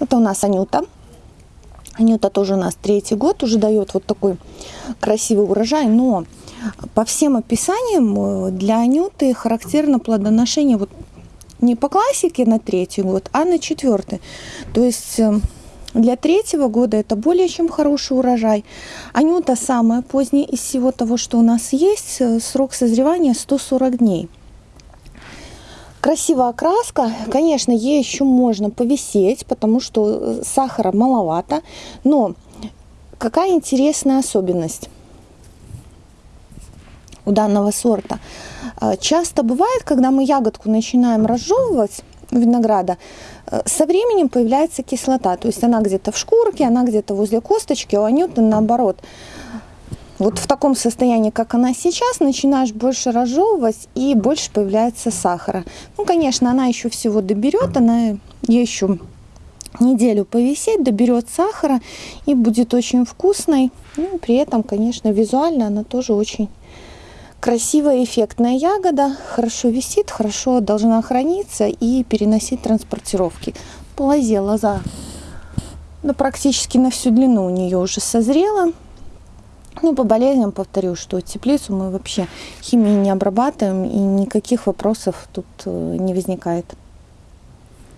Это у нас Анюта. Анюта тоже у нас третий год, уже дает вот такой красивый урожай, но по всем описаниям э, для Анюты характерно плодоношение вот не по классике на третий год, а на четвертый. То есть э, для третьего года это более чем хороший урожай. Анюта самая поздняя из всего того, что у нас есть. Э, срок созревания 140 дней. Красивая окраска. Конечно, ей еще можно повисеть, потому что э, сахара маловато. Но какая интересная особенность у данного сорта. Э, часто бывает, когда мы ягодку начинаем разжевывать, винограда, э, со временем появляется кислота. То есть она где-то в шкурке, она где-то возле косточки, а у анюты наоборот вот в таком состоянии, как она сейчас, начинаешь больше разжевывать и больше появляется сахара. Ну, конечно, она еще всего доберет, она еще неделю повисеть, доберет сахара и будет очень вкусной. Ну, при этом, конечно, визуально она тоже очень красивая, эффектная ягода. Хорошо висит, хорошо должна храниться и переносить транспортировки. По лозе лоза ну, практически на всю длину у нее уже созрела. Ну, по болезням повторю, что теплицу мы вообще химией не обрабатываем, и никаких вопросов тут э, не возникает.